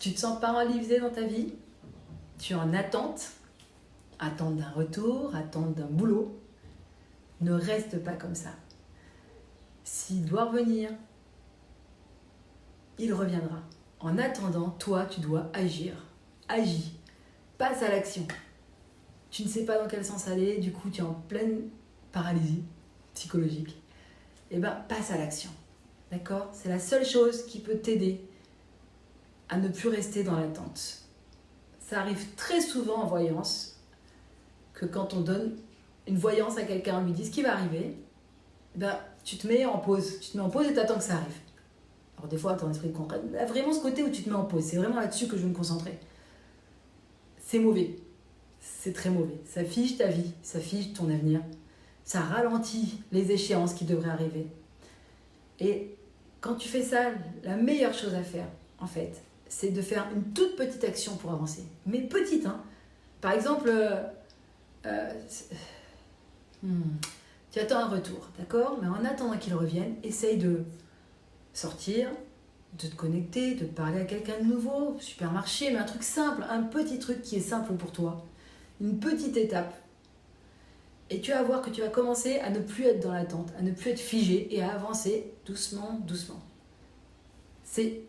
Tu te sens paralysé dans ta vie Tu es en attente Attente d'un retour, attente d'un boulot Ne reste pas comme ça. S'il doit revenir, il reviendra. En attendant, toi, tu dois agir. Agis. Passe à l'action. Tu ne sais pas dans quel sens aller, du coup, tu es en pleine paralysie psychologique. Eh bien, passe à l'action. D'accord? C'est la seule chose qui peut t'aider à ne plus rester dans l'attente. Ça arrive très souvent en voyance que quand on donne une voyance à quelqu'un, on lui dit ce qui va arriver, ben, tu te mets en pause. Tu te mets en pause et tu attends que ça arrive. Alors des fois, ton esprit concret, vraiment ce côté où tu te mets en pause, c'est vraiment là-dessus que je veux me concentrer. C'est mauvais. C'est très mauvais. Ça fige ta vie, ça fige ton avenir, ça ralentit les échéances qui devraient arriver. Et quand tu fais ça, la meilleure chose à faire, en fait, c'est de faire une toute petite action pour avancer. Mais petite, hein. Par exemple, euh, euh, hmm, tu attends un retour, d'accord? Mais en attendant qu'il revienne, essaye de sortir, de te connecter, de parler à quelqu'un de nouveau, supermarché, mais un truc simple, un petit truc qui est simple pour toi. Une petite étape. Et tu vas voir que tu vas commencer à ne plus être dans l'attente, à ne plus être figé et à avancer doucement, doucement. C'est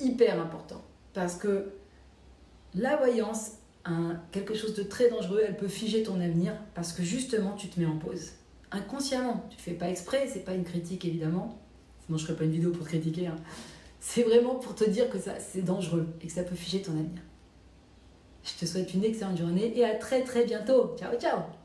hyper important parce que la voyance, quelque chose de très dangereux, elle peut figer ton avenir parce que justement tu te mets en pause. Inconsciemment, tu ne fais pas exprès, c'est pas une critique évidemment, sinon je ferais pas une vidéo pour critiquer. Hein. C'est vraiment pour te dire que c'est dangereux et que ça peut figer ton avenir. Je te souhaite une excellente journée et à très très bientôt. Ciao ciao